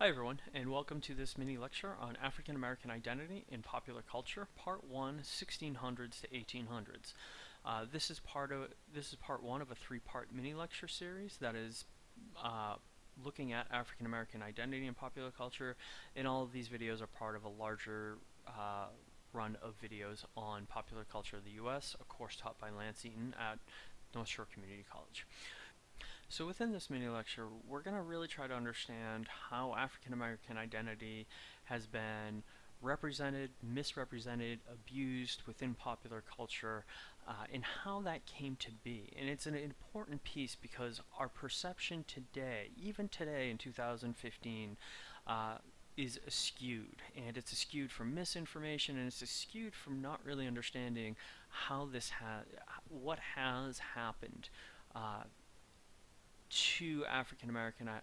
Hi everyone, and welcome to this mini lecture on African American identity in popular culture, part one, 1600s to 1800s. Uh, this is part of this is part one of a three-part mini lecture series that is uh, looking at African American identity in popular culture, and all of these videos are part of a larger uh, run of videos on popular culture of the U.S., a course taught by Lance Eaton at North Shore Community College. So within this mini lecture, we're going to really try to understand how African American identity has been represented, misrepresented, abused within popular culture, uh, and how that came to be. And it's an important piece because our perception today, even today in 2015, uh, is skewed. And it's skewed from misinformation and it's skewed from not really understanding how this has, what has happened uh, to African American uh,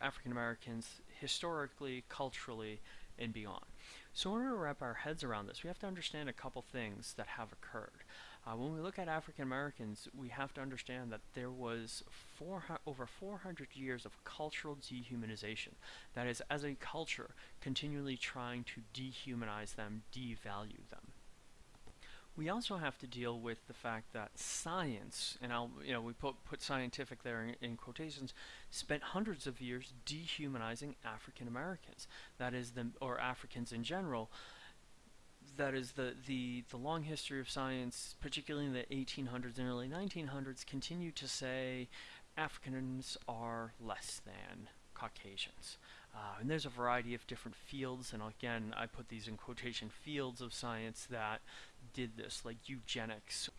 African Americans historically, culturally, and beyond. So in order to wrap our heads around this, we have to understand a couple things that have occurred. Uh, when we look at African Americans, we have to understand that there was four, over 400 years of cultural dehumanization. That is, as a culture, continually trying to dehumanize them, devalue them we also have to deal with the fact that science, and I'll, you know, we put, put scientific there in, in quotations, spent hundreds of years dehumanizing African Americans. That is the, or Africans in general. That is the, the, the long history of science, particularly in the 1800s and early 1900s, continue to say Africans are less than Caucasians. Uh, and there's a variety of different fields, and again, I put these in quotation fields of science that did this, like eugenics.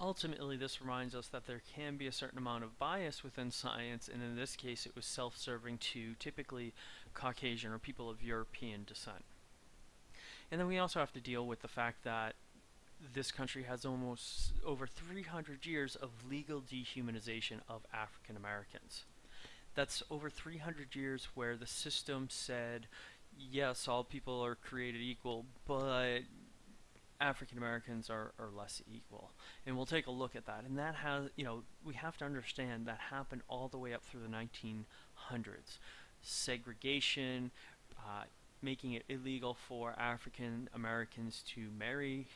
Ultimately, this reminds us that there can be a certain amount of bias within science, and in this case, it was self-serving to typically Caucasian or people of European descent. And then we also have to deal with the fact that this country has almost over 300 years of legal dehumanization of African Americans that's over 300 years where the system said, yes, all people are created equal, but African Americans are, are less equal. And we'll take a look at that. And that has, you know, we have to understand that happened all the way up through the 1900s. Segregation, uh, making it illegal for African Americans to marry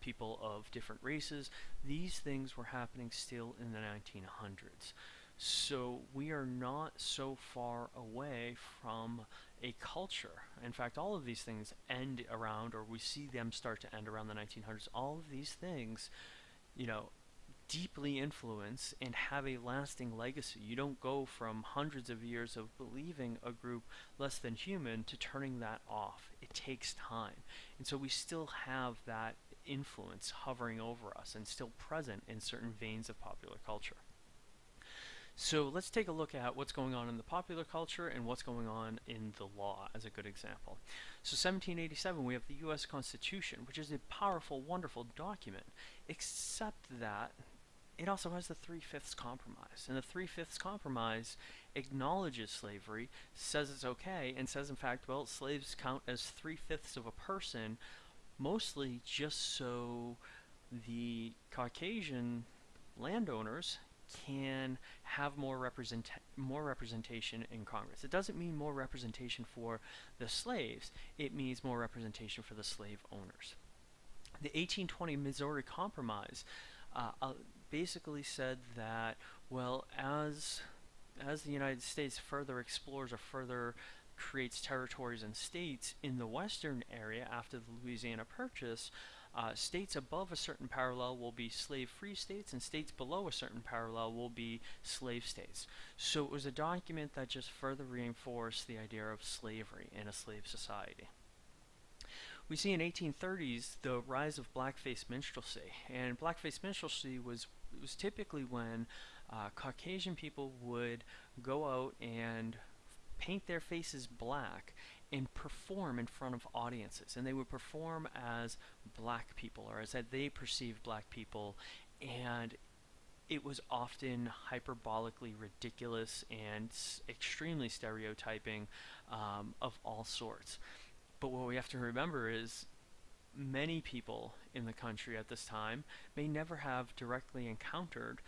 people of different races. These things were happening still in the 1900s. So we are not so far away from a culture. In fact, all of these things end around, or we see them start to end around the 1900s. All of these things, you know, deeply influence and have a lasting legacy. You don't go from hundreds of years of believing a group less than human to turning that off. It takes time. And so we still have that influence hovering over us and still present in certain veins of popular culture. So let's take a look at what's going on in the popular culture and what's going on in the law as a good example. So 1787 we have the US Constitution which is a powerful wonderful document except that it also has the Three-Fifths Compromise and the Three-Fifths Compromise acknowledges slavery, says it's okay, and says in fact well slaves count as three-fifths of a person mostly just so the Caucasian landowners can have more represent more representation in Congress. It doesn't mean more representation for the slaves. It means more representation for the slave owners. The 1820 Missouri Compromise uh, uh, basically said that well as as the United States further explores or further creates territories and states in the western area after the Louisiana Purchase, uh, states above a certain parallel will be slave-free states, and states below a certain parallel will be slave states. So it was a document that just further reinforced the idea of slavery in a slave society. We see in 1830s the rise of blackface minstrelsy, and blackface minstrelsy was was typically when uh, Caucasian people would go out and paint their faces black and perform in front of audiences. And they would perform as black people or as they perceived black people. And it was often hyperbolically ridiculous and extremely stereotyping um, of all sorts. But what we have to remember is many people in the country at this time may never have directly encountered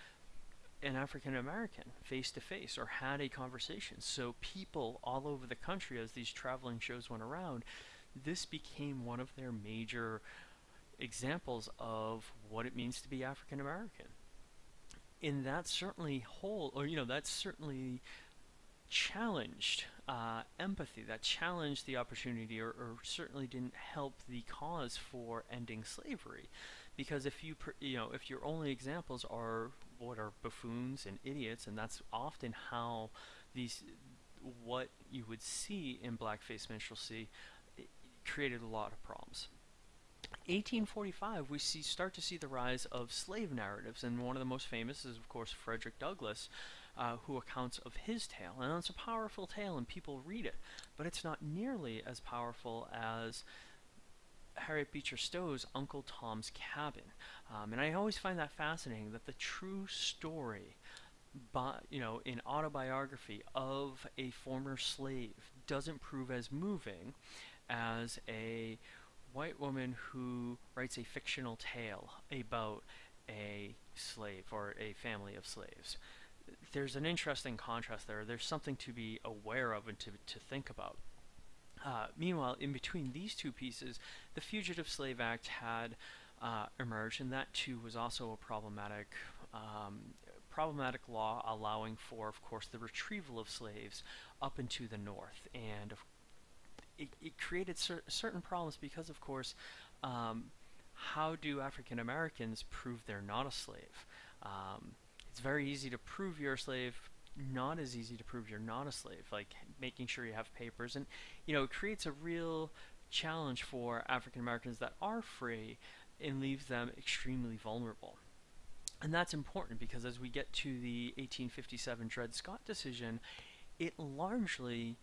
an African American face to face or had a conversation. So people all over the country, as these traveling shows went around, this became one of their major examples of what it means to be African American. And that certainly whole, or you know, that certainly challenged uh, empathy, that challenged the opportunity, or, or, certainly didn't help the cause for ending slavery, because if you, you know, if your only examples are what are buffoons and idiots, and that's often how these, what you would see in blackface minstrelsy, created a lot of problems. 1845, we see start to see the rise of slave narratives, and one of the most famous is, of course, Frederick Douglass, uh, who accounts of his tale. And it's a powerful tale, and people read it, but it's not nearly as powerful as Harriet Beecher Stowe's Uncle Tom's Cabin. Um, and I always find that fascinating that the true story, by, you know, in autobiography of a former slave doesn't prove as moving as a white woman who writes a fictional tale about a slave or a family of slaves. There's an interesting contrast there. There's something to be aware of and to, to think about. Uh, meanwhile, in between these two pieces, the Fugitive Slave Act had uh, emerged, and that too was also a problematic, um, problematic law allowing for, of course, the retrieval of slaves up into the north. And it, it created cer certain problems because, of course, um, how do African Americans prove they're not a slave? Um, it's very easy to prove you're a slave, not as easy to prove you're not a slave, like making sure you have papers. And, you know, it creates a real challenge for African Americans that are free and leaves them extremely vulnerable. And that's important because as we get to the 1857 Dred Scott decision, it largely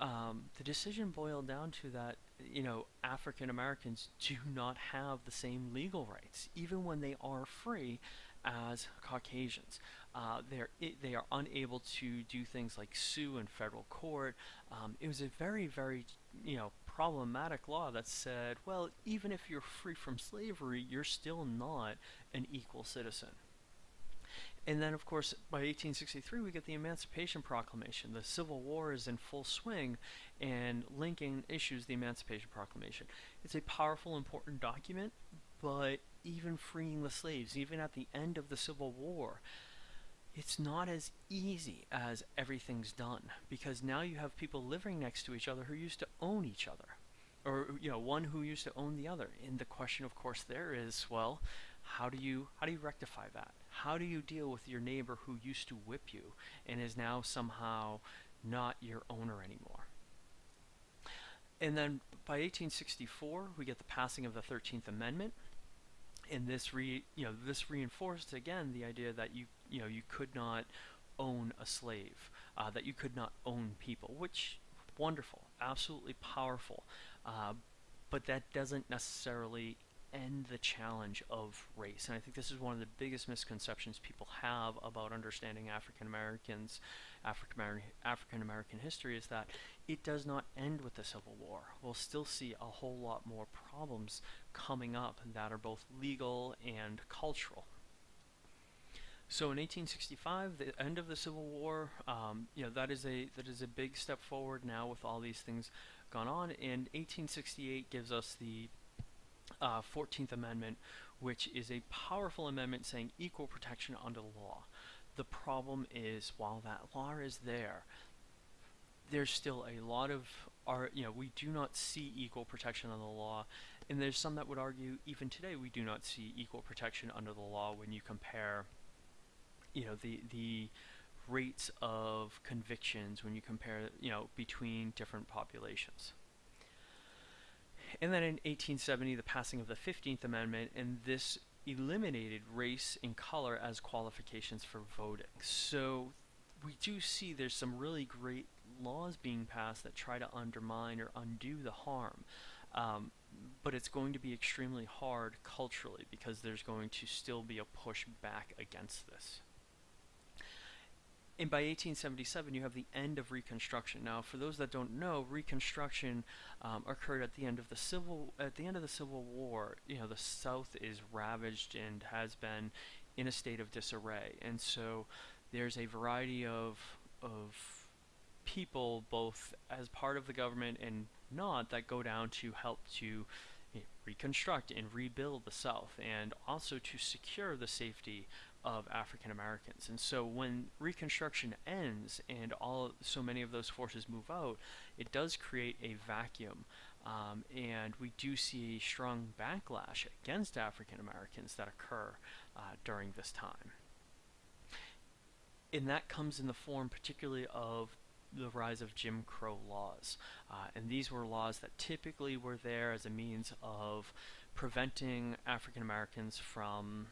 um, the decision boiled down to that, you know, African Americans do not have the same legal rights, even when they are free, as Caucasians. Uh, they're they are unable to do things like sue in federal court. Um, it was a very very you know problematic law that said, well, even if you're free from slavery, you're still not an equal citizen. And then, of course, by 1863, we get the Emancipation Proclamation. The Civil War is in full swing, and Lincoln issues the Emancipation Proclamation. It's a powerful, important document, but even freeing the slaves, even at the end of the Civil War, it's not as easy as everything's done because now you have people living next to each other who used to own each other or you know one who used to own the other and the question of course there is well how do you how do you rectify that how do you deal with your neighbor who used to whip you and is now somehow not your owner anymore? And then by 1864, we get the passing of the 13th Amendment. And this re, you know, this reinforced again the idea that you, you know, you could not own a slave, uh, that you could not own people, which wonderful, absolutely powerful. Uh, but that doesn't necessarily end the challenge of race. And I think this is one of the biggest misconceptions people have about understanding African Americans, African American history is that it does not end with the Civil War. We'll still see a whole lot more problems coming up that are both legal and cultural. So in 1865, the end of the Civil War, um, you know, that is a that is a big step forward now with all these things gone on. And 1868 gives us the uh, 14th Amendment, which is a powerful amendment saying equal protection under the law. The problem is, while that law is there, there's still a lot of our, you know, we do not see equal protection under the law, and there's some that would argue even today we do not see equal protection under the law when you compare, you know, the the rates of convictions when you compare, you know, between different populations. And then in 1870, the passing of the 15th Amendment, and this eliminated race and color as qualifications for voting. So we do see there's some really great laws being passed that try to undermine or undo the harm. Um, but it's going to be extremely hard culturally because there's going to still be a push back against this and by 1877 you have the end of Reconstruction. Now, for those that don't know, Reconstruction um, occurred at the end of the civil at the end of the Civil War. You know, the South is ravaged and has been in a state of disarray. And so there's a variety of, of people, both as part of the government and not, that go down to help to reconstruct and rebuild the South and also to secure the safety of African Americans. And so when Reconstruction ends and all so many of those forces move out, it does create a vacuum. Um, and we do see strong backlash against African Americans that occur uh, during this time. And that comes in the form particularly of the rise of Jim Crow laws. Uh, and these were laws that typically were there as a means of preventing African Americans from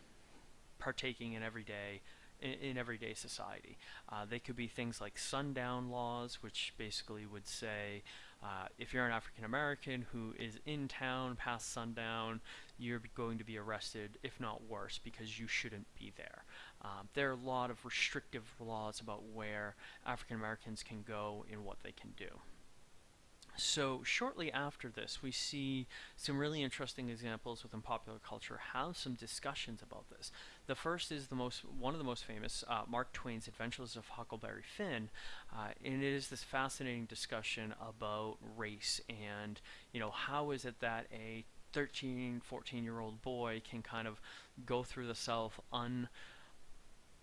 partaking in everyday in, in everyday society. Uh, they could be things like sundown laws, which basically would say uh, if you're an African American who is in town past sundown, you're going to be arrested, if not worse, because you shouldn't be there. Um, there are a lot of restrictive laws about where African Americans can go and what they can do. So shortly after this, we see some really interesting examples within popular culture have some discussions about this. The first is the most one of the most famous, uh, Mark Twain's Adventures of Huckleberry Finn, uh, and it is this fascinating discussion about race and you know how is it that a 13, 14 year old boy can kind of go through the South un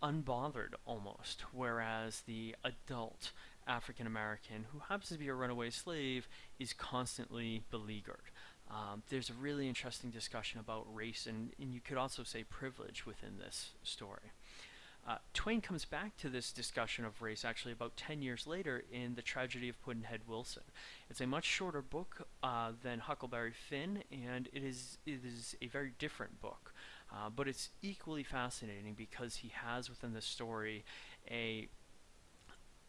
unbothered almost, whereas the adult African American who happens to be a runaway slave is constantly beleaguered. Um, there's a really interesting discussion about race and, and you could also say privilege within this story. Uh, Twain comes back to this discussion of race actually about 10 years later in The Tragedy of Pudd'nhead Wilson. It's a much shorter book uh, than Huckleberry Finn, and it is, it is a very different book. Uh, but it's equally fascinating because he has within the story a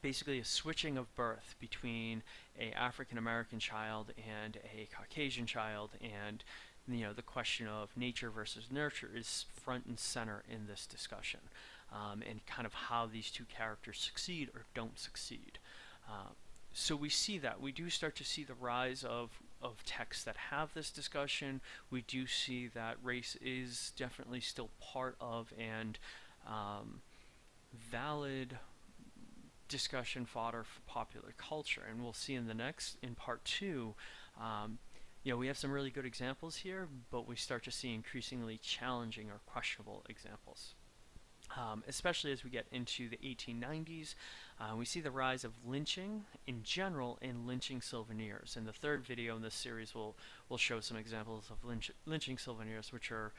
basically a switching of birth between a African American child and a Caucasian child. And you know the question of nature versus nurture is front and center in this discussion um, and kind of how these two characters succeed or don't succeed. Uh, so we see that. We do start to see the rise of of texts that have this discussion we do see that race is definitely still part of and um, valid discussion fodder for popular culture. And we'll see in the next, in part two, um, you know, we have some really good examples here, but we start to see increasingly challenging or questionable examples. Um, especially as we get into the 1890s, uh, we see the rise of lynching in general and lynching souvenirs. In the third video in this series, we'll, we'll show some examples of lynch lynching souvenirs, which are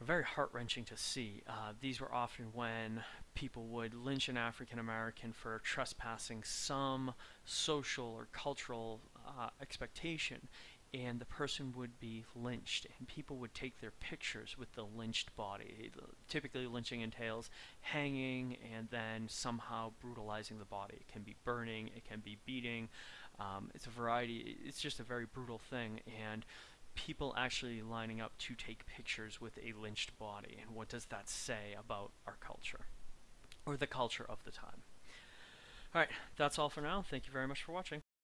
very heart-wrenching to see. Uh, these were often when people would lynch an African American for trespassing some social or cultural uh, expectation and the person would be lynched and people would take their pictures with the lynched body. Typically lynching entails hanging and then somehow brutalizing the body. It can be burning, it can be beating, um, it's a variety, it's just a very brutal thing and people actually lining up to take pictures with a lynched body, and what does that say about our culture, or the culture of the time? Alright, that's all for now. Thank you very much for watching.